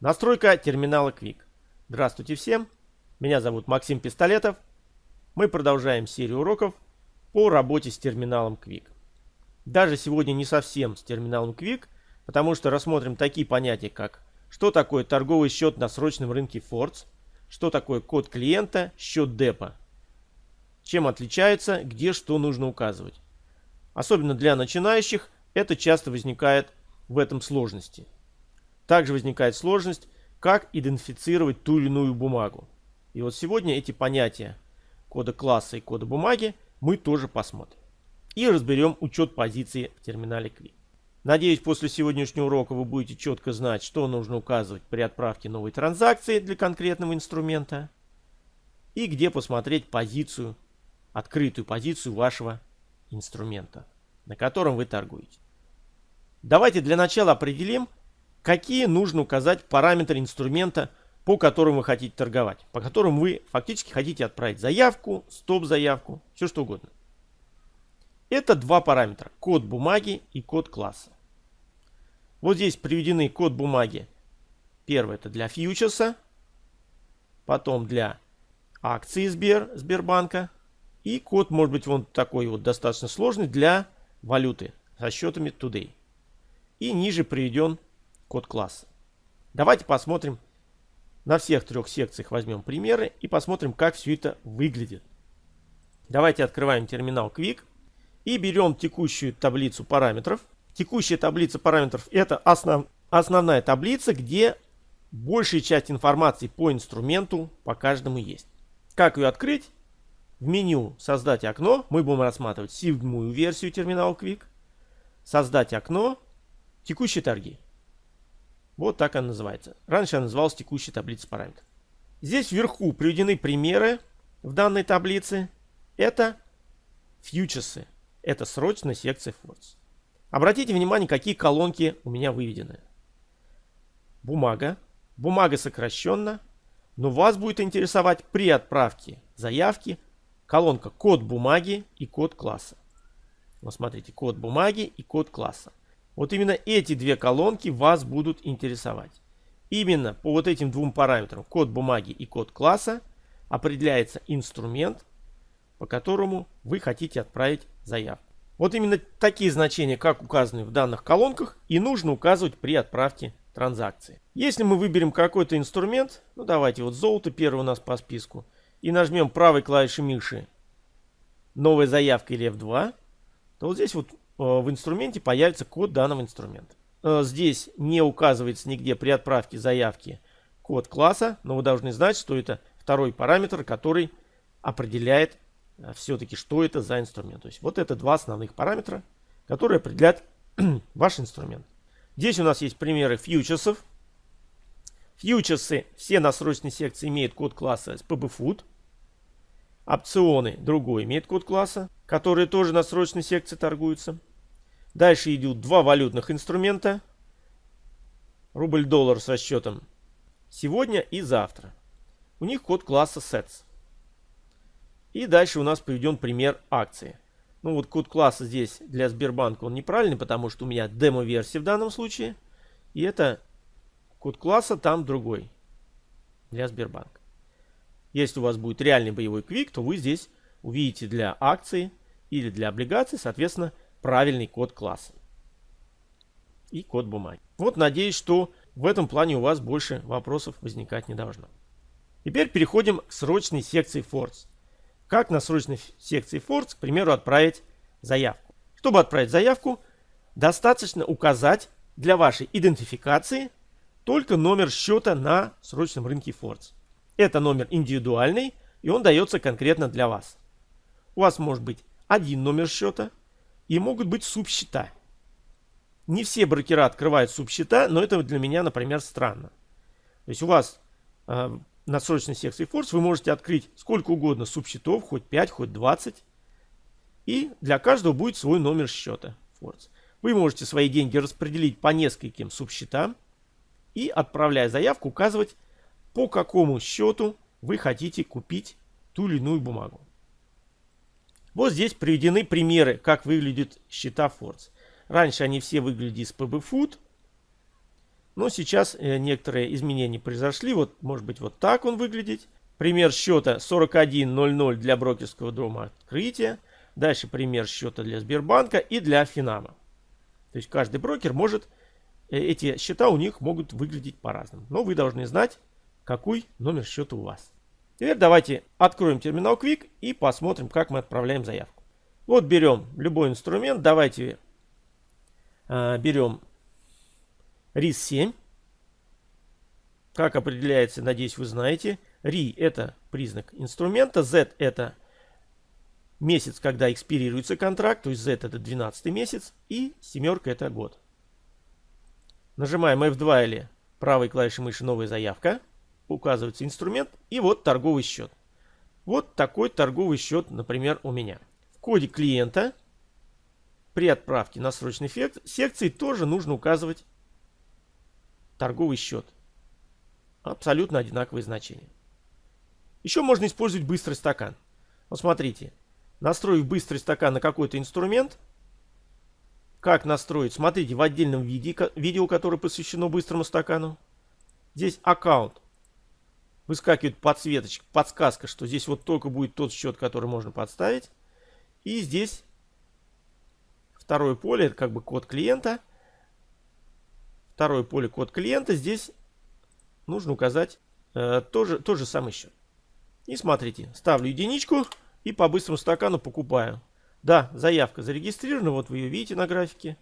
Настройка терминала Quick. Здравствуйте всем. Меня зовут Максим Пистолетов. Мы продолжаем серию уроков по работе с терминалом Quick. Даже сегодня не совсем с терминалом Quick, потому что рассмотрим такие понятия, как что такое торговый счет на срочном рынке Forts, что такое код клиента, счет депо, чем отличается, где что нужно указывать. Особенно для начинающих это часто возникает в этом сложности. Также возникает сложность, как идентифицировать ту или иную бумагу. И вот сегодня эти понятия кода класса и кода бумаги мы тоже посмотрим. И разберем учет позиции в терминале Quick. Надеюсь, после сегодняшнего урока вы будете четко знать, что нужно указывать при отправке новой транзакции для конкретного инструмента. И где посмотреть позицию, открытую позицию вашего инструмента, на котором вы торгуете. Давайте для начала определим, какие нужно указать параметры инструмента, по которым вы хотите торговать, по которым вы фактически хотите отправить заявку, стоп-заявку, все что угодно. Это два параметра, код бумаги и код класса. Вот здесь приведены код бумаги. Первый это для фьючерса, потом для акции Сбер, Сбербанка. И код может быть вон такой вот достаточно сложный для валюты со счетами Today. И ниже приведен код класса. Давайте посмотрим на всех трех секциях возьмем примеры и посмотрим, как все это выглядит. Давайте открываем терминал Quick и берем текущую таблицу параметров. Текущая таблица параметров это основ, основная таблица, где большая часть информации по инструменту по каждому есть. Как ее открыть? В меню «Создать окно» мы будем рассматривать седьмую версию терминала Quick. «Создать окно», «Текущие торги». Вот так она называется. Раньше она называлась текущая таблица параметров. Здесь вверху приведены примеры в данной таблице. Это фьючерсы. Это срочная секция Force. Обратите внимание, какие колонки у меня выведены. Бумага. Бумага сокращенно. Но вас будет интересовать при отправке заявки колонка код бумаги и код класса. Вот смотрите, код бумаги и код класса. Вот именно эти две колонки вас будут интересовать. Именно по вот этим двум параметрам, код бумаги и код класса, определяется инструмент, по которому вы хотите отправить заявку. Вот именно такие значения, как указаны в данных колонках, и нужно указывать при отправке транзакции. Если мы выберем какой-то инструмент, ну давайте вот золото первый у нас по списку, и нажмем правой клавишей мыши новая заявка или F2, то вот здесь вот в инструменте появится код данного инструмента. Э, здесь не указывается нигде при отправке заявки код класса, но вы должны знать, что это второй параметр, который определяет э, все-таки, что это за инструмент. То есть вот это два основных параметра, которые определяют ваш инструмент. Здесь у нас есть примеры фьючерсов. Фьючерсы, все на срочной секции имеют код класса SPBFood. Опционы другой имеет код класса, которые тоже на срочной секции торгуются. Дальше идут два валютных инструмента. Рубль-доллар со счетом сегодня и завтра. У них код класса SETS. И дальше у нас приведен пример акции. Ну вот код класса здесь для Сбербанка он неправильный, потому что у меня демо-версия в данном случае. И это код класса там другой для Сбербанка. Если у вас будет реальный боевой квик, то вы здесь увидите для акции или для облигаций, соответственно, правильный код класса и код бумаги. Вот надеюсь, что в этом плане у вас больше вопросов возникать не должно. Теперь переходим к срочной секции Force. Как на срочной секции Force, к примеру, отправить заявку. Чтобы отправить заявку, достаточно указать для вашей идентификации только номер счета на срочном рынке Force. Это номер индивидуальный, и он дается конкретно для вас. У вас может быть один номер счета и могут быть субсчета. Не все брокера открывают субсчета, но это для меня, например, странно. То есть у вас э, на срочной секции Force вы можете открыть сколько угодно субсчетов, хоть 5, хоть 20. И для каждого будет свой номер счета Force. Вы можете свои деньги распределить по нескольким субсчетам и, отправляя заявку, указывать по какому счету вы хотите купить ту или иную бумагу. Вот здесь приведены примеры, как выглядят счета Force. Раньше они все выглядели с PB Food. Но сейчас э, некоторые изменения произошли. Вот, может быть, вот так он выглядит. Пример счета 41.00 для брокерского дома открытия. Дальше пример счета для Сбербанка и для Финама. То есть каждый брокер может, э, эти счета у них могут выглядеть по-разному. Но вы должны знать, какой номер счета у вас. Теперь давайте откроем терминал Quick и посмотрим, как мы отправляем заявку. Вот берем любой инструмент. Давайте э, берем RIS-7. Как определяется, надеюсь, вы знаете. RI это признак инструмента, Z это месяц, когда экспирируется контракт, то есть Z это 12 месяц, и семерка это год. Нажимаем F2 или правой клавишей мыши «Новая заявка», указывается инструмент, и вот торговый счет. Вот такой торговый счет, например, у меня. В коде клиента при отправке на срочный секции тоже нужно указывать торговый счет. Абсолютно одинаковые значения. Еще можно использовать быстрый стакан. Вот смотрите, настроив быстрый стакан на какой-то инструмент, как настроить, смотрите в отдельном виде, видео, которое посвящено быстрому стакану. Здесь аккаунт. Выскакивает подсветочка, подсказка, что здесь вот только будет тот счет, который можно подставить. И здесь второе поле, это как бы код клиента. Второе поле код клиента. Здесь нужно указать э, тоже, тот же самый счет. И смотрите, ставлю единичку и по быстрому стакану покупаю. Да, заявка зарегистрирована, вот вы ее видите на графике.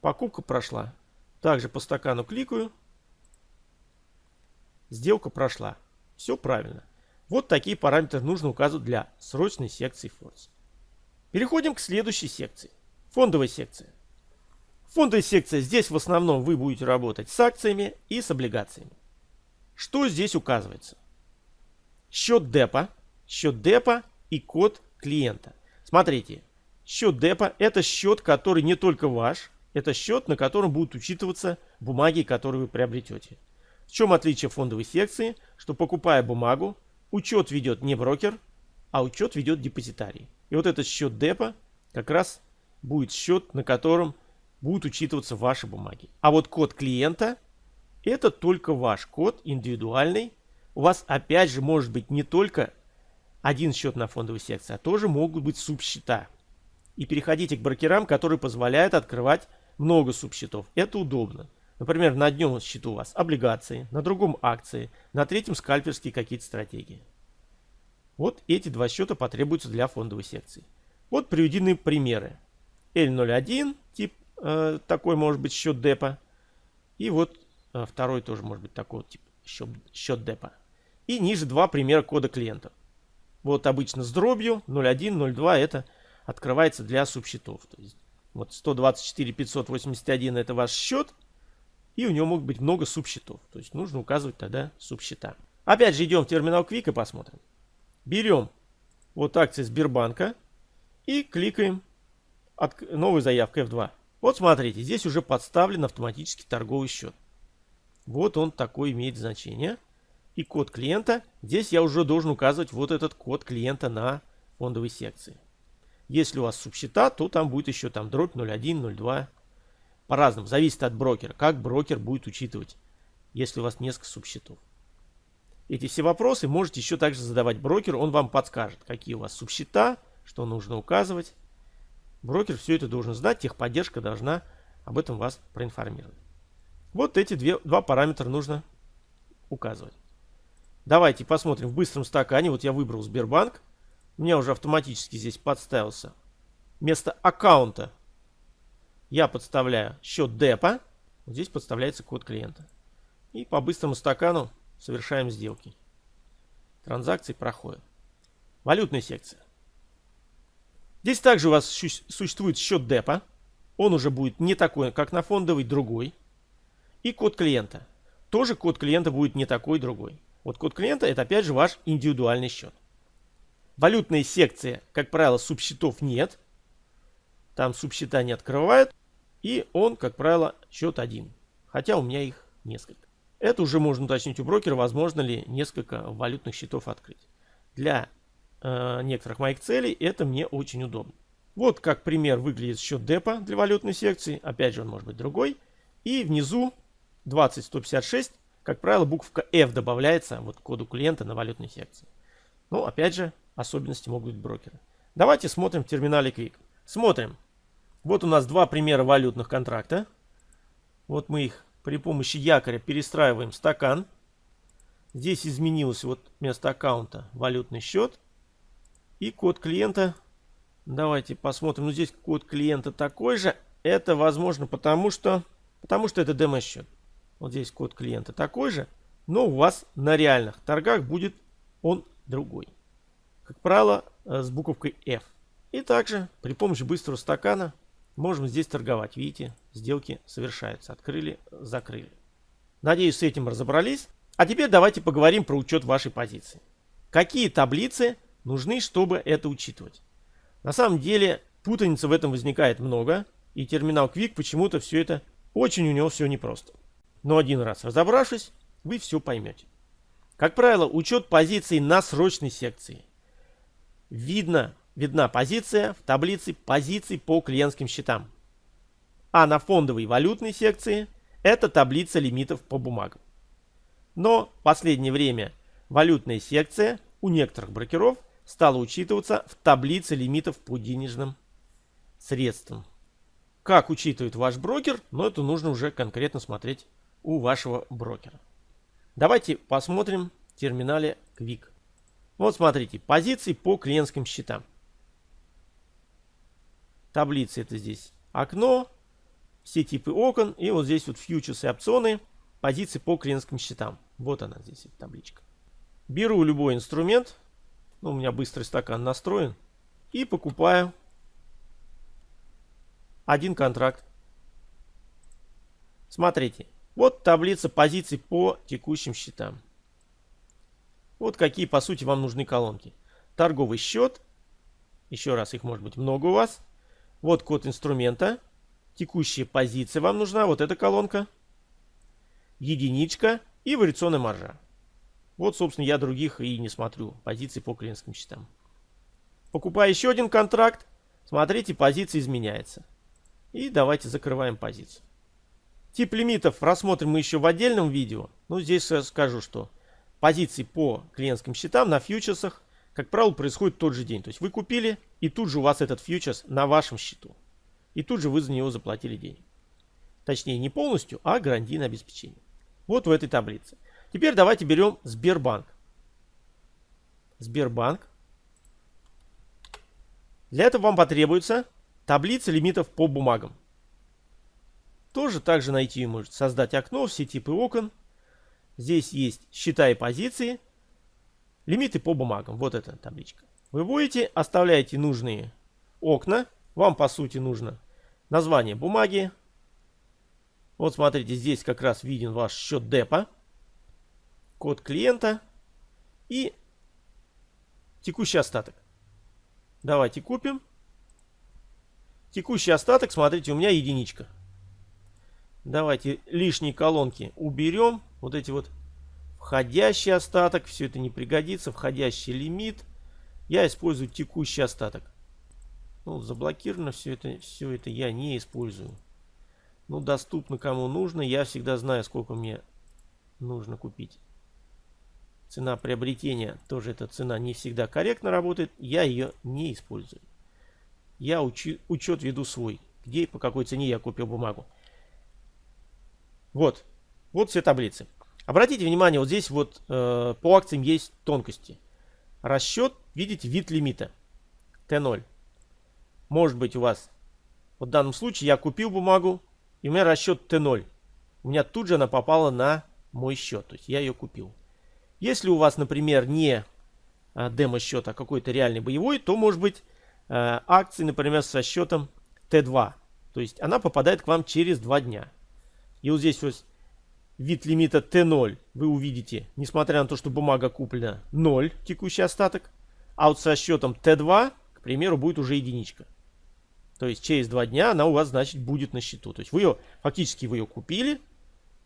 Покупка прошла. Также по стакану кликаю. Сделка прошла. Все правильно. Вот такие параметры нужно указывать для срочной секции Force. Переходим к следующей секции. Фондовая секция. Фондовая секция. Здесь в основном вы будете работать с акциями и с облигациями. Что здесь указывается? Счет депа, счет депа и код клиента. Смотрите, счет депа это счет, который не только ваш, это счет, на котором будут учитываться бумаги, которые вы приобретете. В чем отличие фондовой секции? Что покупая бумагу, учет ведет не брокер, а учет ведет депозитарий. И вот этот счет депа как раз будет счет, на котором будут учитываться ваши бумаги. А вот код клиента это только ваш код индивидуальный. У вас опять же может быть не только один счет на фондовой секции, а тоже могут быть субсчета. И переходите к брокерам, которые позволяют открывать много субсчетов. Это удобно. Например, на одном счету у вас облигации, на другом акции, на третьем скальперские какие-то стратегии. Вот эти два счета потребуются для фондовой секции. Вот приведены примеры. L01, тип э, такой может быть счет депа. И вот э, второй тоже может быть такой тип счет, счет депа. И ниже два примера кода клиентов. Вот обычно с дробью 01, 02 это открывается для субсчетов. То есть вот 124 581 это ваш счет. И у него могут быть много субсчетов. То есть нужно указывать тогда субсчета. Опять же идем в терминал Quick и посмотрим. Берем вот акции Сбербанка и кликаем от новой заявкой F2. Вот смотрите, здесь уже подставлен автоматический торговый счет. Вот он такой имеет значение. И код клиента. Здесь я уже должен указывать вот этот код клиента на фондовой секции. Если у вас субсчета, то там будет еще там дробь 01, 02 по-разному, зависит от брокера, как брокер будет учитывать, если у вас несколько субсчетов. Эти все вопросы можете еще также задавать брокеру, он вам подскажет, какие у вас субсчета, что нужно указывать. Брокер все это должен знать, техподдержка должна об этом вас проинформировать. Вот эти две, два параметра нужно указывать. Давайте посмотрим в быстром стакане. Вот я выбрал Сбербанк. У меня уже автоматически здесь подставился. Вместо аккаунта я подставляю счет депа. Вот здесь подставляется код клиента. И по быстрому стакану совершаем сделки. Транзакции проходят. Валютная секция. Здесь также у вас существует счет депа. Он уже будет не такой, как на фондовый, другой. И код клиента. Тоже код клиента будет не такой, другой. Вот код клиента это опять же ваш индивидуальный счет. Валютные секции, как правило, субсчетов нет. Там субсчета не открывают. И он, как правило, счет один. Хотя у меня их несколько. Это уже можно уточнить у брокера, возможно ли несколько валютных счетов открыть. Для э, некоторых моих целей это мне очень удобно. Вот как пример выглядит счет депа для валютной секции. Опять же, он может быть другой. И внизу 20156, как правило, буковка F добавляется вот к коду клиента на валютной секции. Ну, опять же, особенности могут быть брокера. Давайте смотрим в терминале Quick. Смотрим. Вот у нас два примера валютных контракта. Вот мы их при помощи якоря перестраиваем в стакан. Здесь изменилось вот вместо аккаунта валютный счет. И код клиента. Давайте посмотрим. Ну, здесь код клиента такой же. Это возможно потому, что, потому что это демо-счет. Вот здесь код клиента такой же. Но у вас на реальных торгах будет он другой. Как правило, э, с буковкой F. И также при помощи быстрого стакана можем здесь торговать. Видите, сделки совершаются. Открыли, закрыли. Надеюсь, с этим разобрались. А теперь давайте поговорим про учет вашей позиции. Какие таблицы нужны, чтобы это учитывать? На самом деле, путаницы в этом возникает много. И терминал Quick почему-то все это очень у него все непросто. Но один раз разобравшись, вы все поймете. Как правило, учет позиций на срочной секции. Видно, видна позиция в таблице позиций по клиентским счетам. А на фондовой валютной секции это таблица лимитов по бумагам. Но в последнее время валютная секция у некоторых брокеров стала учитываться в таблице лимитов по денежным средствам. Как учитывает ваш брокер, но это нужно уже конкретно смотреть у вашего брокера. Давайте посмотрим в терминале Quick. Вот смотрите, позиции по клиентским счетам. Таблица это здесь окно, все типы окон и вот здесь вот фьючерсы и опционы, позиции по клиентским счетам. Вот она здесь, эта табличка. Беру любой инструмент. Ну, у меня быстрый стакан настроен. И покупаю один контракт. Смотрите. Вот таблица позиций по текущим счетам. Вот какие, по сути, вам нужны колонки. Торговый счет. Еще раз, их может быть много у вас. Вот код инструмента. Текущая позиция вам нужна. Вот эта колонка. Единичка и вариационная маржа. Вот, собственно, я других и не смотрю. Позиции по клиентским счетам. Покупаю еще один контракт. Смотрите, позиция изменяется. И давайте закрываем позицию. Тип лимитов рассмотрим мы еще в отдельном видео. Ну, здесь я скажу, что позиции по клиентским счетам на фьючерсах, как правило, происходит тот же день. То есть вы купили, и тут же у вас этот фьючерс на вашем счету. И тут же вы за него заплатили денег. Точнее, не полностью, а гарантийное обеспечение. Вот в этой таблице. Теперь давайте берем Сбербанк. Сбербанк. Для этого вам потребуется таблица лимитов по бумагам. Тоже также найти может создать окно, все типы окон. Здесь есть счета и позиции. Лимиты по бумагам. Вот эта табличка. Вы будете, оставляете нужные окна. Вам по сути нужно название бумаги, вот смотрите, здесь как раз виден ваш счет депа, код клиента и текущий остаток. Давайте купим. Текущий остаток, смотрите, у меня единичка. Давайте лишние колонки уберем. Вот эти вот входящий остаток, все это не пригодится. Входящий лимит. Я использую текущий остаток. Ну, заблокировано все это, все это я не использую ну, доступно кому нужно. Я всегда знаю, сколько мне нужно купить. Цена приобретения, тоже эта цена не всегда корректно работает. Я ее не использую. Я учу, учет веду свой. Где и по какой цене я купил бумагу. Вот. Вот все таблицы. Обратите внимание, вот здесь вот э, по акциям есть тонкости. Расчет, видите, вид лимита. Т0. Может быть у вас, вот в данном случае я купил бумагу, и у меня расчет Т0. У меня тут же она попала на мой счет. То есть я ее купил. Если у вас, например, не а, демо-счет, а какой-то реальный боевой, то может быть а, акции, например, со счетом Т2. То есть она попадает к вам через 2 дня. И вот здесь вот вид лимита Т0 вы увидите, несмотря на то, что бумага куплена 0, текущий остаток. А вот со счетом Т2, к примеру, будет уже единичка. То есть через два дня она у вас, значит, будет на счету. То есть вы ее, фактически вы ее купили,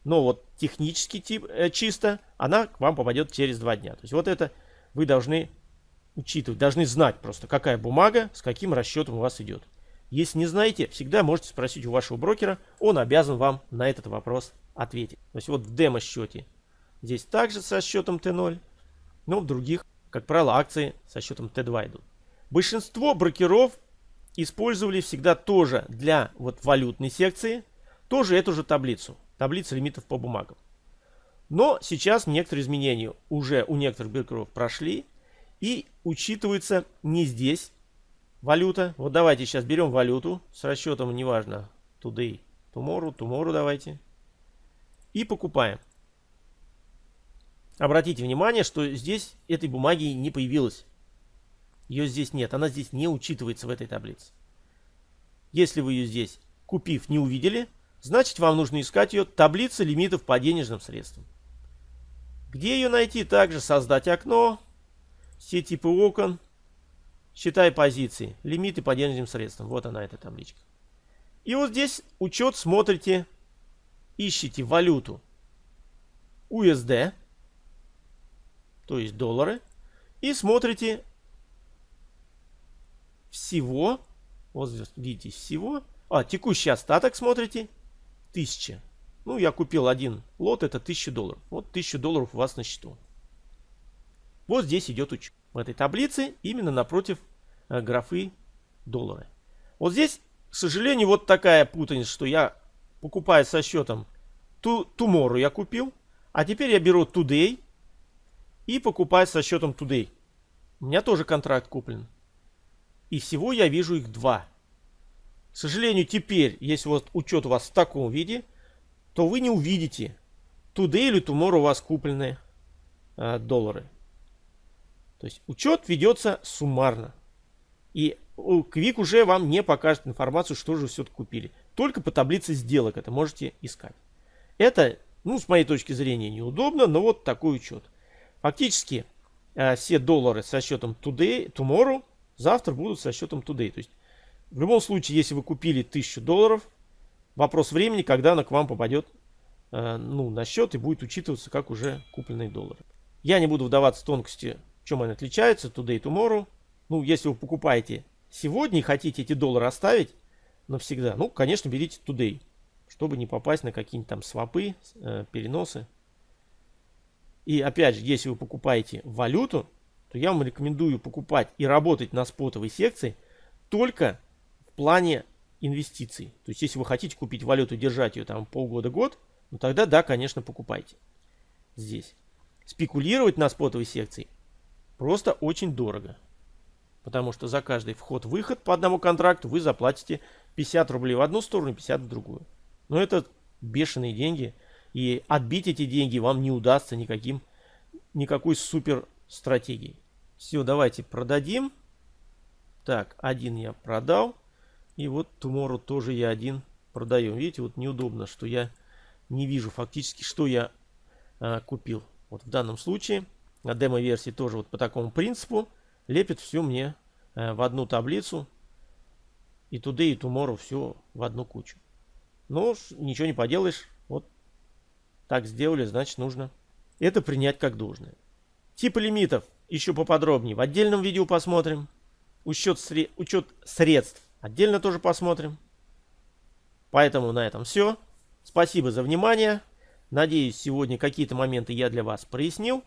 но вот технически тип, э, чисто она к вам попадет через два дня. То есть вот это вы должны учитывать, должны знать просто, какая бумага с каким расчетом у вас идет. Если не знаете, всегда можете спросить у вашего брокера, он обязан вам на этот вопрос ответить. То есть вот в демо-счете здесь также со счетом Т0, но в других, как правило, акции со счетом Т2 идут. Большинство брокеров использовали всегда тоже для вот валютной секции, тоже эту же таблицу, таблицу лимитов по бумагам. Но сейчас некоторые изменения уже у некоторых брокеров прошли и учитывается не здесь валюта. Вот давайте сейчас берем валюту с расчетом, неважно, today, tomorrow, tomorrow давайте. И покупаем. Обратите внимание, что здесь этой бумаги не появилось. Ее здесь нет, она здесь не учитывается в этой таблице. Если вы ее здесь, купив, не увидели, значит вам нужно искать ее таблица лимитов по денежным средствам. Где ее найти? Также создать окно, все типы окон, считай позиции, лимиты по денежным средствам. Вот она, эта табличка. И вот здесь учет смотрите, ищите валюту USD, то есть доллары, и смотрите всего, вот здесь видите всего, а, текущий остаток смотрите, 1000. Ну, я купил один лот, это 1000 долларов. Вот 1000 долларов у вас на счету. Вот здесь идет учет. В этой таблице именно напротив э, графы доллары. Вот здесь, к сожалению, вот такая путаница, что я покупаю со счетом tomorrow я купил, а теперь я беру today и покупаю со счетом today. У меня тоже контракт куплен. И всего я вижу их два. К сожалению, теперь, если вот учет у вас в таком виде, то вы не увидите today или tomorrow у вас купленные э, доллары. То есть учет ведется суммарно. И Квик уже вам не покажет информацию, что же все купили. Только по таблице сделок это можете искать. Это, ну, с моей точки зрения, неудобно, но вот такой учет. Фактически, э, все доллары со счетом today, tomorrow завтра будут со счетом today. То есть, в любом случае, если вы купили 1000 долларов, вопрос времени, когда она к вам попадет э, ну, на счет и будет учитываться как уже купленные доллары. Я не буду вдаваться в тонкости, в чем они отличаются, today, tomorrow. Ну, если вы покупаете сегодня и хотите эти доллары оставить навсегда, ну, конечно, берите today, чтобы не попасть на какие-нибудь там свопы, э, переносы. И опять же, если вы покупаете валюту, то я вам рекомендую покупать и работать на спотовой секции только в плане инвестиций. То есть, если вы хотите купить валюту, держать ее там полгода-год, ну тогда да, конечно, покупайте здесь. Спекулировать на спотовой секции просто очень дорого. Потому что за каждый вход-выход по одному контракту вы заплатите 50 рублей в одну сторону, 50 в другую. Но это бешеные деньги. И отбить эти деньги вам не удастся никаким, никакой супер стратегией. Все, давайте продадим. Так, один я продал. И вот Tomorrow тоже я один продаю. Видите, вот неудобно, что я не вижу фактически, что я а, купил. Вот в данном случае на демо-версии тоже вот по такому принципу лепит все мне а, в одну таблицу. И today, и tomorrow все в одну кучу. Но ничего не поделаешь. Вот так сделали, значит нужно это принять как должное. Типы лимитов еще поподробнее в отдельном видео посмотрим. Учет, сре учет средств отдельно тоже посмотрим. Поэтому на этом все. Спасибо за внимание. Надеюсь, сегодня какие-то моменты я для вас прояснил.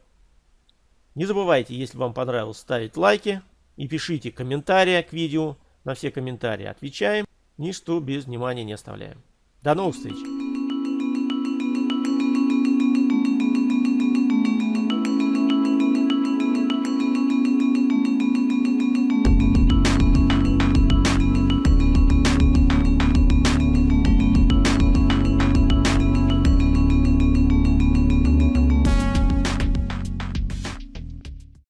Не забывайте, если вам понравилось, ставить лайки и пишите комментарии к видео. На все комментарии отвечаем. Ничто без внимания не оставляем. До новых встреч!